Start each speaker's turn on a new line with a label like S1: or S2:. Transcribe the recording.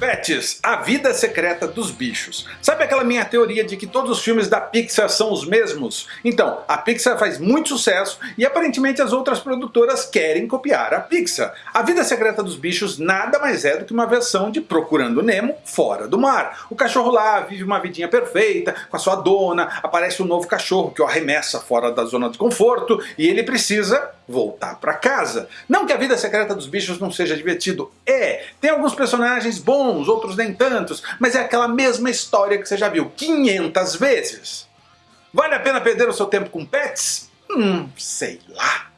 S1: Pets, a vida secreta dos bichos. Sabe aquela minha teoria de que todos os filmes da Pixar são os mesmos? Então, a Pixar faz muito sucesso e aparentemente as outras produtoras querem copiar a Pixar. A vida secreta dos bichos nada mais é do que uma versão de Procurando Nemo fora do mar. O cachorro lá vive uma vidinha perfeita com a sua dona, aparece um novo cachorro que o arremessa fora da zona de conforto e ele precisa voltar para casa. Não que a vida secreta dos bichos não seja divertido, é, tem alguns personagens bons, outros nem tantos, mas é aquela mesma história que você já viu 500 vezes. Vale a pena perder o seu tempo com pets? Hum, sei lá.